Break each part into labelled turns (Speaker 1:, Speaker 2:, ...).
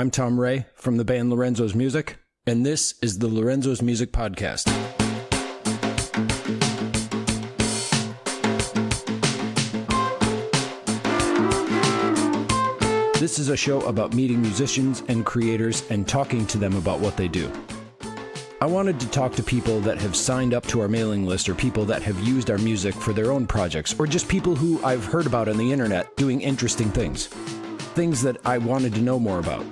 Speaker 1: I'm Tom Ray from the band Lorenzo's Music, and this is the Lorenzo's Music Podcast. This is a show about meeting musicians and creators and talking to them about what they do. I wanted to talk to people that have signed up to our mailing list or people that have used our music for their own projects or just people who I've heard about on the internet doing interesting things. Things that I wanted to know more about.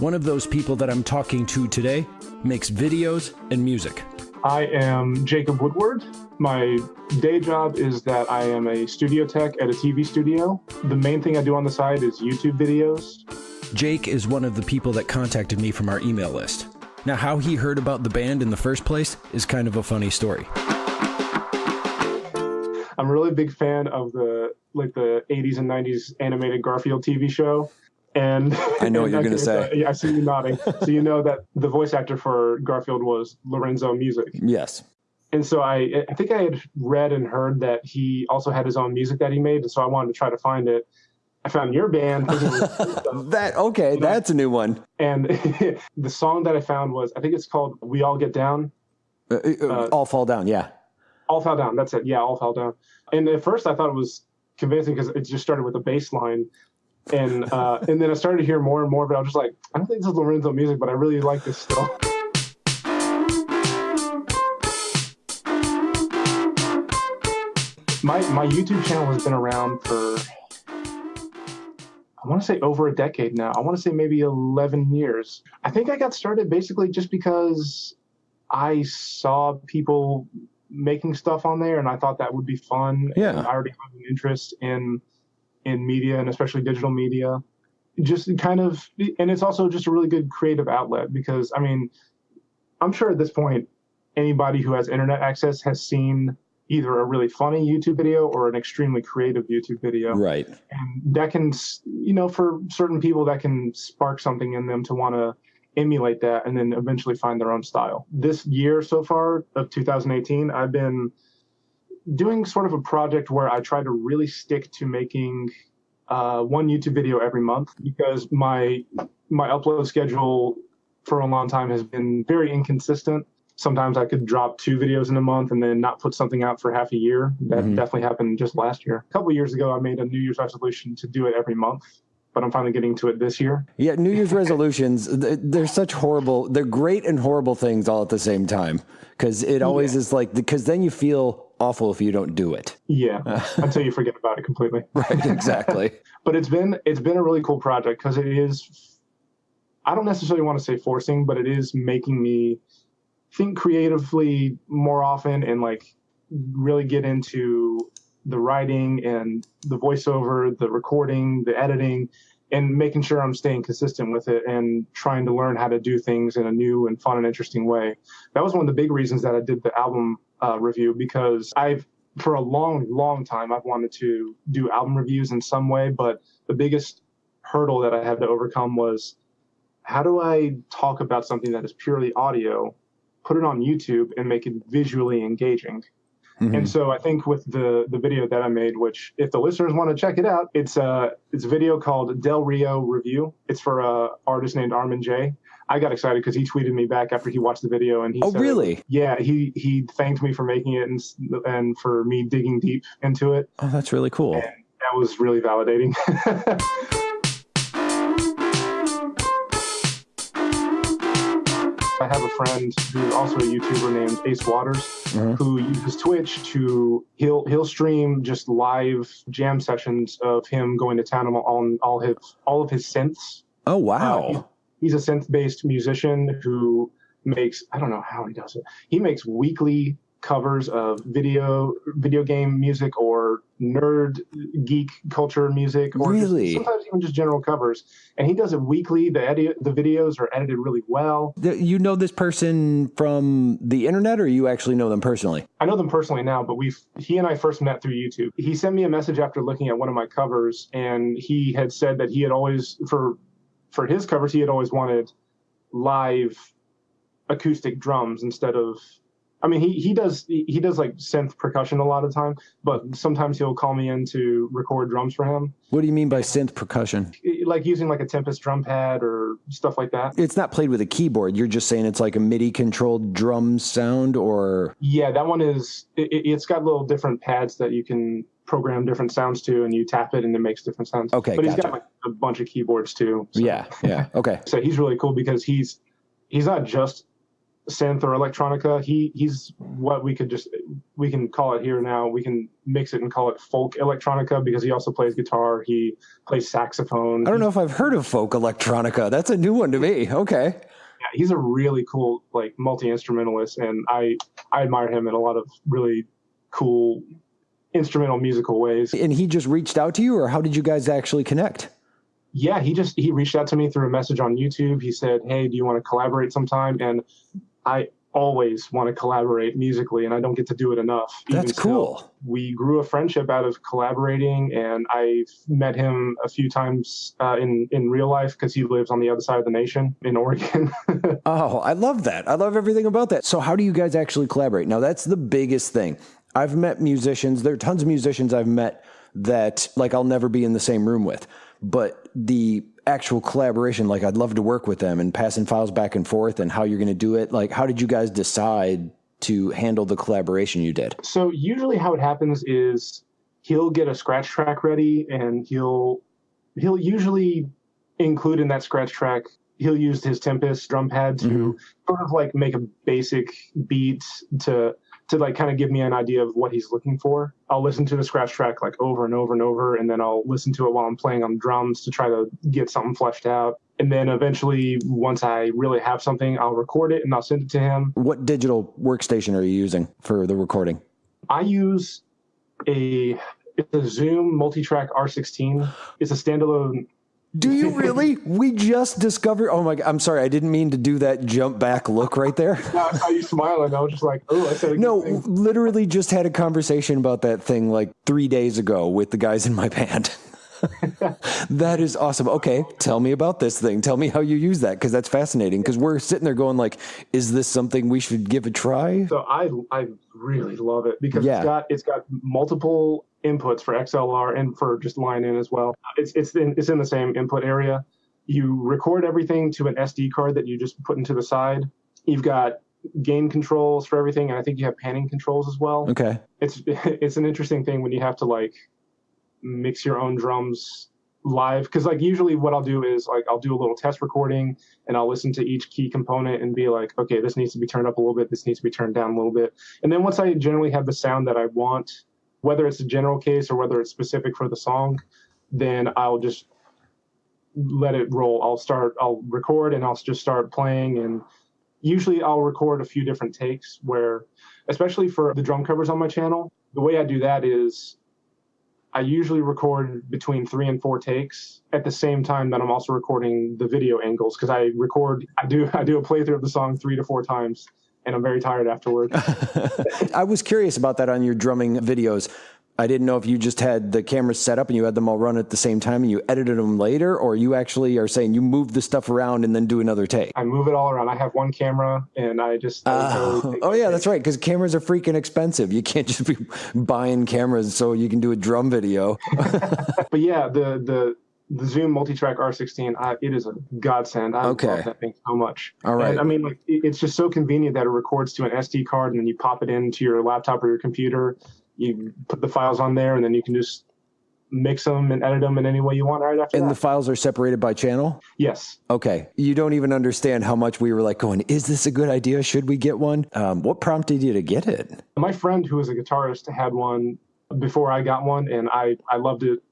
Speaker 1: One of those people that I'm talking to today makes videos and music.
Speaker 2: I am Jacob Woodward. My day job is that I am a studio tech at a TV studio. The main thing I do on the side is YouTube videos.
Speaker 1: Jake is one of the people that contacted me from our email list. Now, how he heard about the band in the first place is kind of a funny story.
Speaker 2: I'm a really big fan of the like the 80s and 90s animated Garfield TV show. And
Speaker 3: I know what you're gonna
Speaker 2: I-
Speaker 3: say.
Speaker 2: Yeah, I see you nodding. so you know that the voice actor for Garfield was Lorenzo Music.
Speaker 3: Yes.
Speaker 2: And so I, I think I had read and heard that he also had his own music that he made, and so I wanted to try to find it. I found your band, thinking it was-
Speaker 3: That okay, that's a new one.
Speaker 2: and the song that I found was I think it's called "We All Get Down."
Speaker 3: Uh, uh, all fall down, yeah.
Speaker 2: All fell down. That's it. Yeah, all fell down. And at first, I thought it was convincing because it just started with a bass line, and uh, and then I started to hear more and more. But I was just like, I don't think this is Lorenzo music, but I really like this still. My my YouTube channel has been around for I want to say over a decade now. I want to say maybe 11 years. I think I got started basically just because I saw people making stuff on there and I thought that would be fun.
Speaker 3: Yeah.
Speaker 2: And I already have an interest in in media and especially digital media. Just kind of and it's also just a really good creative outlet because I mean I'm sure at this point anybody who has internet access has seen either a really funny YouTube video or an extremely creative YouTube video
Speaker 3: Right.
Speaker 2: and that can you know for certain people that can spark something in them to want to emulate that and then eventually find their own style this year so far of 2018 i've been doing sort of a project where i try to really stick to making uh, one youtube video every month because my my upload schedule for a long time has been very inconsistent sometimes i could drop two videos in a month and then not put something out for half a year that
Speaker 3: Mhm.
Speaker 2: definitely happened just last year a couple years ago i made a new year's resolution to do it every month but i'm finally getting to it this year
Speaker 3: Yeah, New Year's resolutions, they're such horrible, they're great and horrible things all at the same time. Because it always is like, because then you feel awful if you don't do it.
Speaker 2: yeah until you forget about it completely
Speaker 3: Right, exactly.
Speaker 2: but it's been it's been a really cool project because it is i don't necessarily want to say forcing but it is making me think creatively more often and like really get into the writing and the voiceover the recording the editing and making sure i'm staying consistent with it and trying to learn how to do things in a new and fun and interesting way that was one of the big reasons that i did the album uh, review because i've for a long long time i've wanted to do album reviews in some way but the biggest hurdle that i had to overcome was how do i talk about something that is purely audio put it on youtube and make it visually engaging
Speaker 3: Mhm.
Speaker 2: and so I think with the the video that I made, which if the listeners want to check it out, it's a it's a video called Del Rio Review. It's for a artist named Armin J. I got excited because he tweeted me back after he watched the video and he
Speaker 3: Oh,
Speaker 2: said,
Speaker 3: really?
Speaker 2: Yeah, he he thanked me for making it and and for me digging deep into it.
Speaker 3: Oh, that's really cool.
Speaker 2: That was really validating. I have a friend who's also a YouTuber named Ace Waters
Speaker 3: Mhm.
Speaker 2: who uses Twitch to he'll he'll stream just live jam sessions of him going to town on all, all his all of his synths.
Speaker 3: Oh,
Speaker 2: Uh,
Speaker 3: wow.
Speaker 2: He's a synth based musician who makes I don't know how he does it. He makes weekly covers of video video game music or nerd geek culture music or just- sometimes even just general covers and he does it weekly the edit the videos are edited really well
Speaker 3: You know this person from the internet or you actually know them personally?
Speaker 2: I know them personally now, but we've he and I first met through YouTube. He sent me a message after looking at one of my covers, and he had said that he had always for for his covers he had always wanted live acoustic drums instead of I mean, he, he does he, does like synth percussion a lot of time, but sometimes he'll call me in to record drums for him,
Speaker 3: What do you mean by synth percussion?
Speaker 2: like using like a Tempest drum pad or stuff like that.
Speaker 3: It's not played with a keyboard. You're just saying it's like a MIDI controlled drum sound or
Speaker 2: Yeah, that one is. It, it- it's got little different pads that you can program different sounds to, and you tap it and it makes different sounds.
Speaker 3: Okay,
Speaker 2: but he's got like a bunch of keyboards too. so-
Speaker 3: yeah, yeah. Okay.
Speaker 2: So he's really cool because he's he's not just synth or electronica. He he's what we could just we can call it here now. We can mix it and call it folk electronica because he also plays guitar. He plays saxophone.
Speaker 3: I don't know if I've heard of folk electronica. That's a new one to me. Okay.
Speaker 2: Yeah, he's a really cool like multi instrumentalist, and I I admire him in a lot of really cool instrumental musical ways.
Speaker 3: And he just reached out to you, or how did you guys actually connect?
Speaker 2: Yeah, he just he reached out to me through a message on YouTube. He said, "Hey, do you want to collaborate sometime?" And I always want to collaborate musically, and I don't get to do it enough.
Speaker 3: That's
Speaker 2: still,
Speaker 3: cool.
Speaker 2: we grew a friendship out of collaborating, and I've met him a few times uh, in in real life because he lives on the other side of the nation in Oregon.
Speaker 3: Oh, I love that. I love everything about that. So, how do you guys actually collaborate? Now, that's the biggest thing. I've met musicians, there are tons of musicians I've met that, like, I'll never be in the same room with. But the actual collaboration, like, I'd love to work with them and passing files back and forth and how you're going to do it. Like, how did you guys decide to handle the collaboration you did?
Speaker 2: So usually how it happens is he'll get a scratch track ready and he'll he'll usually include in that scratch track he'll use his Tempest drum pad to mm-hmm. sort of like make a basic beat to to like kind of give me an idea of what he's looking for. I'll listen to the scratch track like over and over and over and then I'll listen to it while I'm playing on drums to try to get something fleshed out. And then eventually once I really have something, I'll record it and I'll send it to him.
Speaker 3: What digital workstation are you using for the recording?
Speaker 2: I use a it's a Zoom multi-track R16. It's a standalone.
Speaker 3: Do you really? we just discovered. Oh my God. I'm sorry. I didn't mean to do that jump back look right there.
Speaker 2: I saw you smiling. I was just like, oh, I said
Speaker 3: No, literally just had a conversation about that thing like three days ago with the guys in my band. that is awesome. Okay, tell me about this thing. Tell me how you use that because that's fascinating. Because we're sitting there going like, is this something we should give a try?
Speaker 2: So I I really love it because
Speaker 3: Yeah.
Speaker 2: it's got it's got multiple inputs for XLR and for just line in as well. It's it's in it's in the same input area. You record everything to an SD card that you just put into the side. You've got gain controls for everything, and I think you have panning controls as well.
Speaker 3: Okay.
Speaker 2: it's it's an interesting thing when you have to like mix your own drums live because like usually what i'll do is like i'll do a little test recording and i'll listen to each key component and be like okay this needs to be turned up a little bit this needs to be turned down a little bit and then once i generally have the sound that i want whether it's a general case or whether it's specific for the song then i'll just let it roll. I'll start i'll record and i'll just start playing. And usually i'll record a few different takes where especially for the drum covers on my channel the way i do that is I usually record between three and four takes at the same time that I'm also recording the video angles because I record I do I do a playthrough of the song three to four times and I'm very tired afterward.
Speaker 3: I was curious about that on your drumming videos. I didn't know if you just had the cameras set up and you had them all run at the same time and you edited them later, or you actually are saying you move the stuff around and then do another take.
Speaker 2: I move it all around. I have one camera and I just I ah,
Speaker 3: Oh,
Speaker 2: totally
Speaker 3: oh yeah,
Speaker 2: take.
Speaker 3: that's right. Because cameras are freaking expensive. You can't just be buying cameras so you can do a drum video.
Speaker 2: But yeah, the the the Zoom multi-track R16, I, it is a godsend. I
Speaker 3: Okay.
Speaker 2: love that thing so much.
Speaker 3: All right.
Speaker 2: And, I mean, like it- it's just so convenient that it records to an SD card, and then you pop it into your laptop or your computer. You put the files on there, and then you can just mix them and edit them in any way you want right after
Speaker 3: And
Speaker 2: that.
Speaker 3: the files are separated by channel.
Speaker 2: yes.
Speaker 3: Okay, you don't even understand how much we were like going. Is this a good idea? Should we get one? Um, what prompted you to get it?
Speaker 2: My friend who was a guitarist had one before I got one, and I I loved it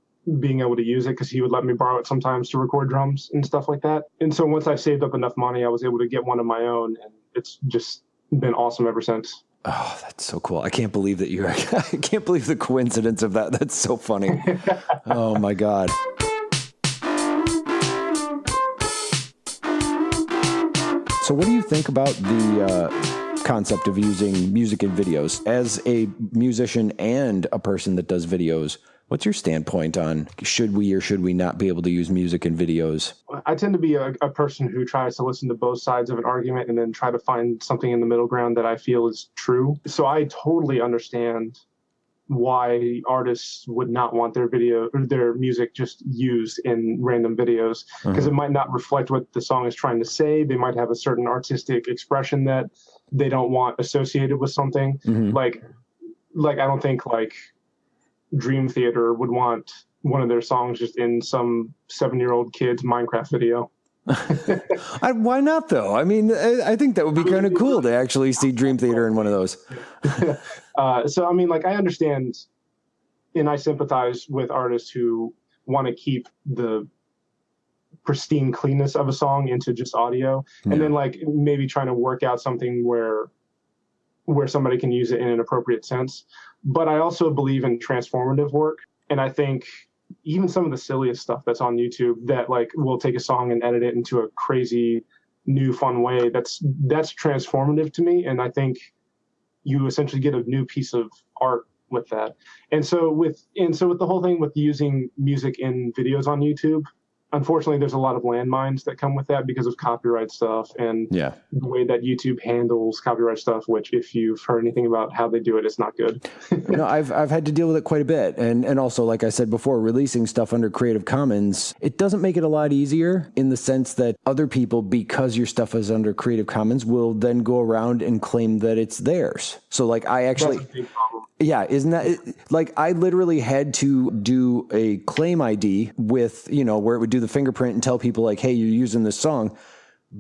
Speaker 2: being able to use it because he would let me borrow it sometimes to record drums and stuff like that. And so once I saved up enough money, I was able to get one of my own, and it's just been awesome ever since.
Speaker 3: Oh, that's so cool! I can't believe that you. I can't believe the coincidence of that. That's so funny. oh my god. So, what do you think about the uh, concept of using music in videos? As a musician and a person that does videos, What's your standpoint on should we or should we not be able to use music in videos?
Speaker 2: I tend to be a, a, person who tries to listen to both sides of an argument and then try to find something in the middle ground that I feel is true. So I totally understand why artists would not want their video or their music just used in random videos because mm-hmm. it might not reflect what the song is trying to say. They might have a certain artistic expression that they don't want associated with something. Mm-hmm. Like like I don't think like Dream Theater would want one of their songs just in some seven year old kid's Minecraft video.
Speaker 3: I, why not though? I mean, I, I think that would be kind of cool to actually see Dream Theater in one of those.
Speaker 2: uh, so I mean, like I understand, and I sympathize with artists who want to keep the pristine cleanness of a song into just audio, yeah. and then like maybe trying to work out something where where somebody can use it in an appropriate sense. But I also believe in transformative work. And I think even some of the silliest stuff that's on YouTube that like will take a song and edit it into a crazy new fun way, that's that's transformative to me. And I think you essentially get a new piece of art with that. And so with and so with the whole thing with using music in videos on YouTube, unfortunately there's a lot of landmines that come with that because of copyright stuff and
Speaker 3: yeah.
Speaker 2: the way that YouTube handles copyright stuff which if you've heard anything about how they do it it's not good.
Speaker 3: no, I've I've had to deal with it quite a bit and and also like I said before releasing stuff under Creative Commons it doesn't make it a lot easier in the sense that other people because your stuff is under Creative Commons will then go around and claim that it's theirs. So like I actually yeah, isn't that like I literally had to do a claim ID with, you know, where it would do the fingerprint and tell people like, "Hey, you're using this song."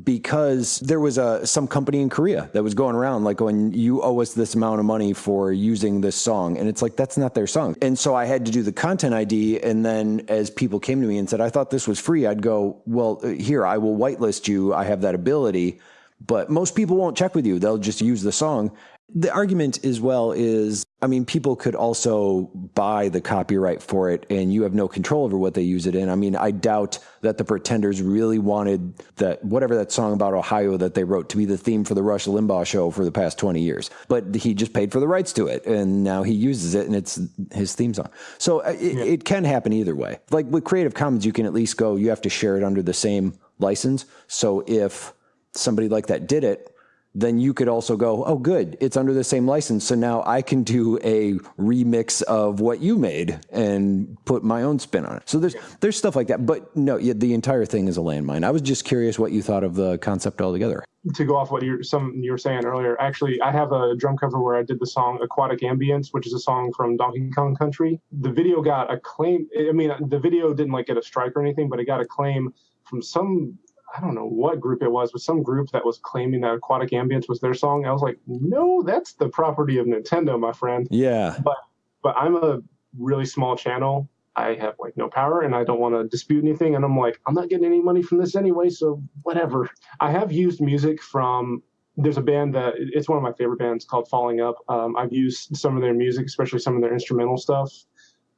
Speaker 3: Because there was a some company in Korea that was going around like going, you owe us this amount of money for using this song, and it's like that's not their song. And so I had to do the content ID, and then as people came to me and said, I thought this was free, I'd go, well, uh, here I will whitelist you. I have that ability, but most people won't check with you; they'll just use the song, the argument as well is I mean, people could also buy the copyright for it and you have no control over what they use it in. I mean, I doubt that the Pretenders really wanted that, whatever that song about Ohio that they wrote to be the theme for the Rush Limbaugh show for the past 20 years. But he just paid for the rights to it and now he uses it and it's his theme song. So uh, it, yeah. it can happen either way. Like with Creative Commons, you can at least go, you have to share it under the same license. So if somebody like that did it, then you could also go, oh, good, it's under the same license. So now I can do a remix of what you made and put my own spin on it. So there's there's stuff like that. But no, the entire thing is a landmine. I was just curious what you thought of the concept altogether.
Speaker 2: To go off what you some you were saying earlier, actually, I have a drum cover where I did the song "Aquatic Ambience," which is a song from Donkey Kong Country. The video got a claim. I mean, the video didn't like get a strike or anything, but it got a claim from some I don't know what group it was, but some group that was claiming that Aquatic Ambience was their song. I was like, no, that's the property of Nintendo, my friend.
Speaker 3: Yeah.
Speaker 2: But but I'm a really small channel. I have like no power and I don't want to dispute anything. And I'm like, I'm not getting any money from this anyway, so whatever. I have used music from there's a band that it's one of my favorite bands called Falling Up. Um, I've used some of their music, especially some of their instrumental stuff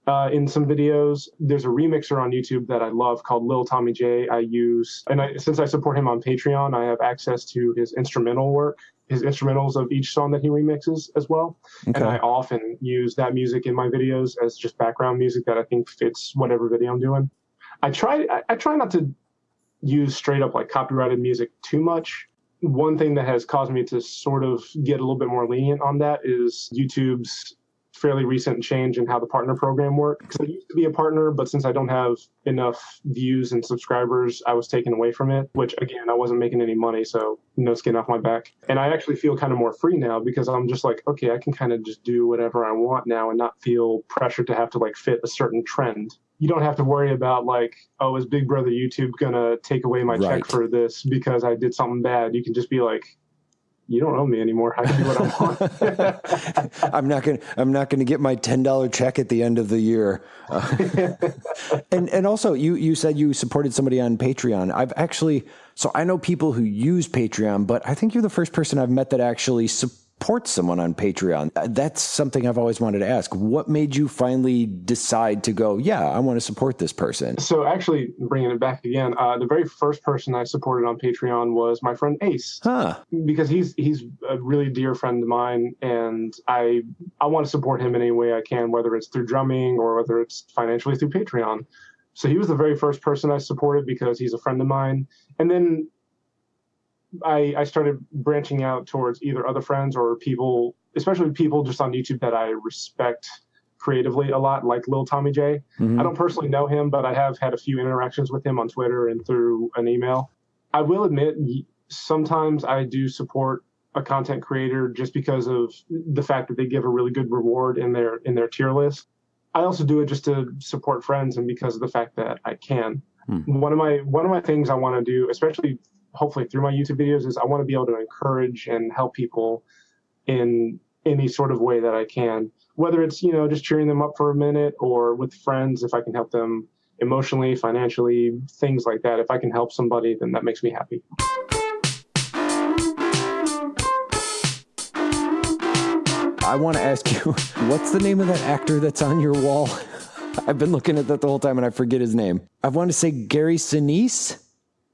Speaker 2: uh, in some videos. There's a remixer on YouTube that I love called Lil Tommy J. I use, and I, since I support him on Patreon, I have access to his instrumental work, his instrumentals of each song that he remixes as well. Okay. And I often use that music in my videos as just background music that I think fits whatever video I'm doing. I try, I, I try not to use straight up like copyrighted music too much. One thing that has caused me to sort of get a little bit more lenient on that is YouTube's fairly recent change in how the partner program worked. Because I used to be a partner, but since I don't have enough views and subscribers, I was taken away from it, which again, I wasn't making any money. So no skin off my back. And I actually feel kind of more free now because I'm just like, okay, I can kind of just do whatever I want now and not feel pressured to have to like fit a certain trend. You don't have to worry about like, oh, is Big Brother YouTube gonna take away my right. check for this because I did something bad? You can just be like, you don't owe me anymore. I can do what I
Speaker 3: want. I'm not gonna. I'm not gonna get my ten dollar check at the end of the year. Uh, and and also, you you said you supported somebody on Patreon. I've actually. So I know people who use Patreon, but I think you're the first person I've met that actually support someone on Patreon? Uh, That's something I've always wanted to ask. What made you finally decide to go, yeah, I want to support this person?
Speaker 2: So actually, bringing it back again, uh, the very first person I supported on Patreon was my friend Ace,
Speaker 3: Huh.
Speaker 2: because he's he's a really dear friend of mine, and I I want to support him in any way I can, whether it's through drumming or whether it's financially through Patreon. So he was the very first person I supported because he's a friend of mine, and then I I started branching out towards either other friends or people, especially people just on YouTube that I respect creatively a lot, like Lil Tommy J.
Speaker 3: Mhm.
Speaker 2: I don't personally know him, but I have had a few interactions with him on Twitter and through an email. I will admit, sometimes I do support a content creator just because of the fact that they give a really good reward in their in their tier list. I also do it just to support friends and because of the fact that I can.
Speaker 3: Hmm.
Speaker 2: One of my one of my things I want to do, especially hopefully through my YouTube videos, is I want to be able to encourage and help people in any sort of way that I can. Whether it's you know just cheering them up for a minute or with friends, if I can help them emotionally, financially, things like that. If I can help somebody, then that makes me happy.
Speaker 3: I want to ask you, what's the name of that actor that's on your wall? I've been looking at that the whole time and I forget his name. I want to say Gary Sinise.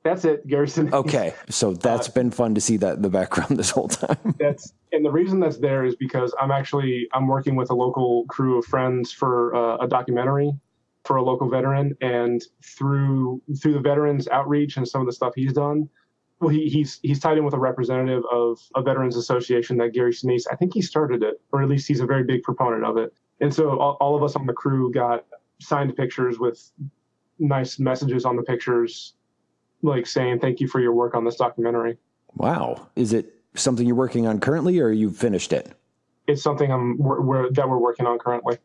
Speaker 2: That's it, Garrison.
Speaker 3: Okay, so that's been fun to see that in the background this whole time.
Speaker 2: that's and the reason that's there is because I'm actually I'm working with a local crew of friends for uh, a documentary for a local veteran, and through through the veterans outreach and some of the stuff he's done, well, he, he's he's tied in with a representative of a veterans association that Gary Sinise. I think he started it, or at least he's a very big proponent of it. And so all, all of us on the crew got signed pictures with nice messages on the pictures, like saying thank you for your work on this documentary.
Speaker 3: Wow. Is it something you're working on currently or you've finished it?
Speaker 2: It's something I'm we're, we're, that we're working on currently.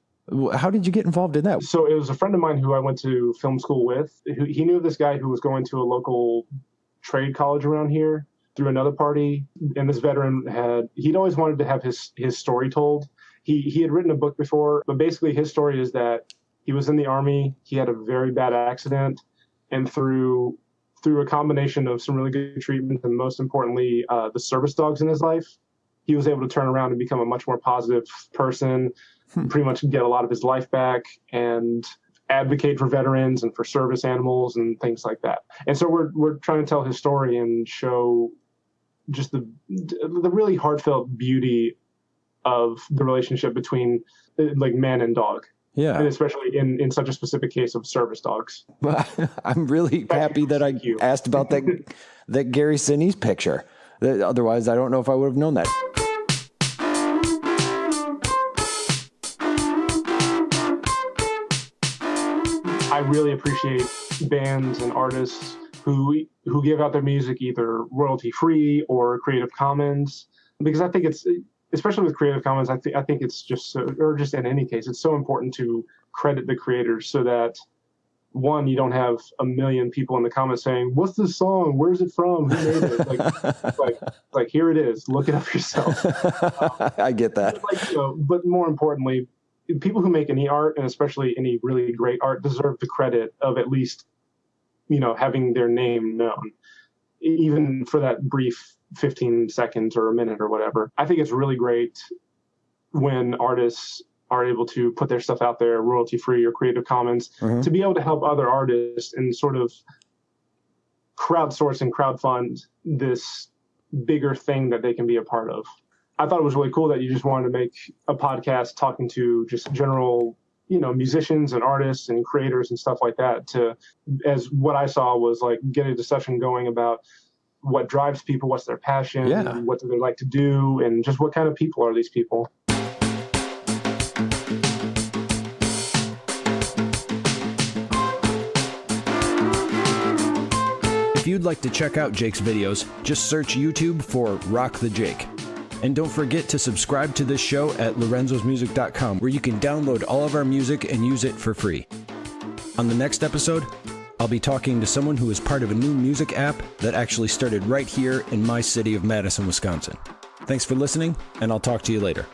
Speaker 3: How did you get involved in that?
Speaker 2: So it was a friend of mine who I went to film school with. Who, he knew this guy who was going to a local trade college around here through another party. And this veteran had he'd always wanted to have his his story told. He he had written a book before, but basically his story is that he was in the army. He had a very bad accident, and through through a combination of some really good treatment and most importantly uh, the service dogs in his life, he was able to turn around and become a much more positive person. Pretty much get a lot of his life back and advocate for veterans and for service animals and things like that. And so we're we're trying to tell his story and show just the the really heartfelt beauty of the relationship between like man and dog, and
Speaker 3: Yeah.
Speaker 2: especially in in such a specific case of service dogs.
Speaker 3: I'm really happy that I asked about that that Gary Sinise picture. Otherwise, I don't know if I would have known that.
Speaker 2: I really appreciate bands and artists who who give out their music either royalty free or Creative Commons because I think it's especially with Creative Commons I think I think it's just so, or just in any case it's so important to credit the creators so that one you don't have a million people in the comments saying what's this song? Where's it from? Who made it? Like like like here it is. Look it up yourself.
Speaker 3: I get that.
Speaker 2: like you know, but more importantly, people who make any art and especially any really great art deserve the credit of at least, you know, having their name known, even for that brief 15 seconds or a minute or whatever. I think it's really great when artists are able to put their stuff out there royalty free or creative commons
Speaker 3: Mhm.
Speaker 2: to be able to help other artists and sort of crowdsource and crowdfund this bigger thing that they can be a part of. I thought it was really cool that you just wanted to make a podcast talking to just general, you know, musicians and artists and creators and stuff like that to as what I saw was like get a discussion going about what drives people, what's their passion,
Speaker 3: Yeah.
Speaker 2: what do they like to do, and just what kind of people are these people.
Speaker 1: If you'd like to check out Jake's videos, just search YouTube for Rock the Jake. And don't forget to subscribe to this show at lorenzosmusic.com where you can download all of our music and use it for free. On the next episode, I'll be talking to someone who is part of a new music app that actually started right here in my city of Madison, Wisconsin. Thanks for listening, and I'll talk to you later.